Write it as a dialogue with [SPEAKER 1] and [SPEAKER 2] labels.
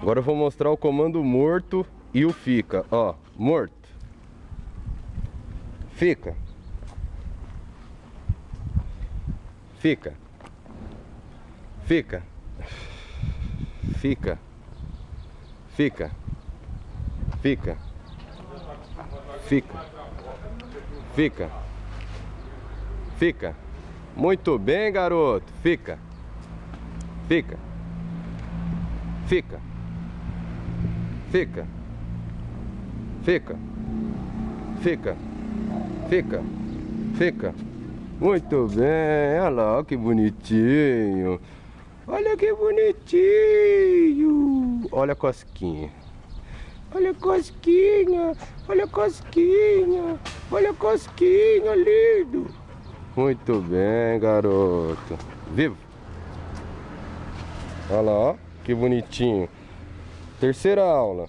[SPEAKER 1] Agora eu vou mostrar o comando morto e o fica. Ó, morto. Fica. Fica. Fica. Fica. Fica. Fica. Fica. Fica. Fica. Muito bem, garoto. Fica. Fica. Fica. Fica. Fica. Fica. Fica. Fica. Muito bem. Olha lá, que bonitinho. Olha que bonitinho. Olha a cosquinha. Olha a cosquinha. Olha a cosquinha. Olha a cosquinha, lindo. Muito bem, garoto. Vivo. Olha lá, ó. Que bonitinho. Terceira aula.